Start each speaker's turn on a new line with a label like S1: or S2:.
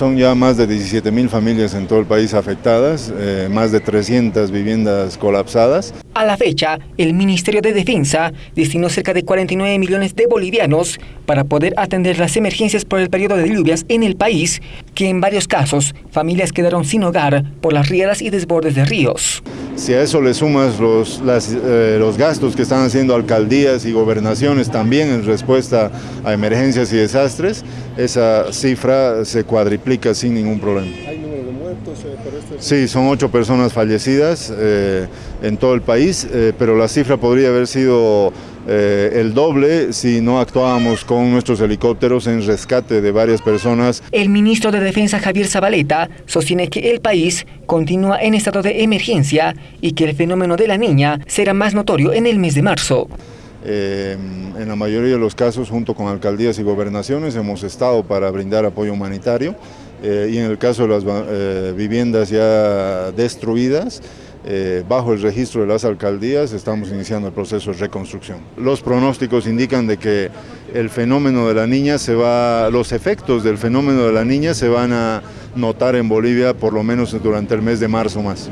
S1: Son ya más de 17 mil familias en todo el país afectadas, eh, más de 300 viviendas colapsadas.
S2: A la fecha, el Ministerio de Defensa destinó cerca de 49 millones de bolivianos para poder atender las emergencias por el periodo de lluvias en el país, que en varios casos familias quedaron sin hogar por las rieras y desbordes de ríos.
S1: Si a eso le sumas los, eh, los gastos que están haciendo alcaldías y gobernaciones también en respuesta a emergencias y desastres, esa cifra se cuadriplica sin ningún problema.
S3: ¿Hay número de muertos eh, por esto?
S1: Sí, son ocho personas fallecidas eh, en todo el país, pero la cifra podría haber sido el doble si no actuábamos con nuestros helicópteros en rescate de varias personas.
S2: El ministro de Defensa Javier Zabaleta sostiene que el país continúa en estado de emergencia y que el fenómeno de la niña será más notorio en el mes de marzo.
S1: Eh, en la mayoría de los casos, junto con alcaldías y gobernaciones, hemos estado para brindar apoyo humanitario eh, y en el caso de las eh, viviendas ya destruidas, bajo el registro de las alcaldías estamos iniciando el proceso de reconstrucción. Los pronósticos indican de que el fenómeno de la niña se va, los efectos del fenómeno de la niña se van a notar en Bolivia por lo menos durante el mes de marzo más.